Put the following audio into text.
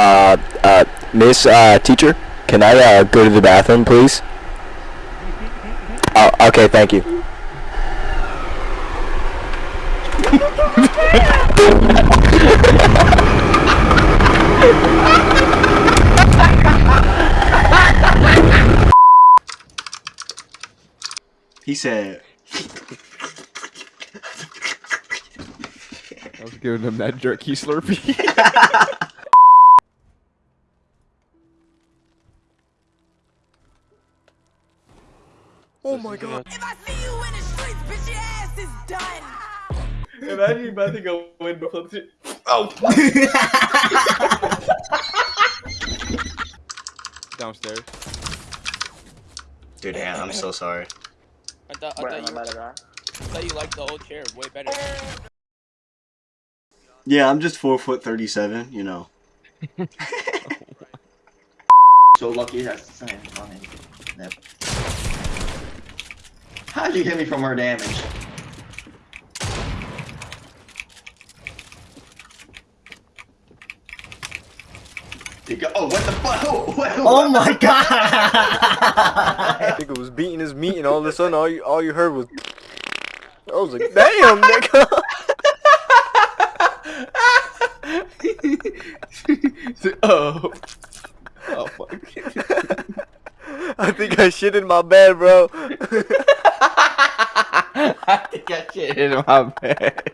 Uh, uh, Miss uh, Teacher, can I uh, go to the bathroom, please? Oh, okay, thank you. He said, I was giving him that jerky slurpee. Oh my god. Uh, if I see you in the streets, bitch, your ass is done. Imagine you about to go in before the Oh! Downstairs. dude, Hannah, I'm so sorry. I thought, I, thought you, I thought you liked the old chair way better. Yeah, I'm just four foot thirty-seven. You know. So lucky that's the same. Fine. Yep. How'd you hit me for more damage? You go- Oh, what the fuck? Oh my god! Nigga was beating his meat and all of a sudden all you, all you heard was... I was like, damn, nigga! oh. Oh, fuck. I think I shit in my bed, bro. I think I shit in my bed.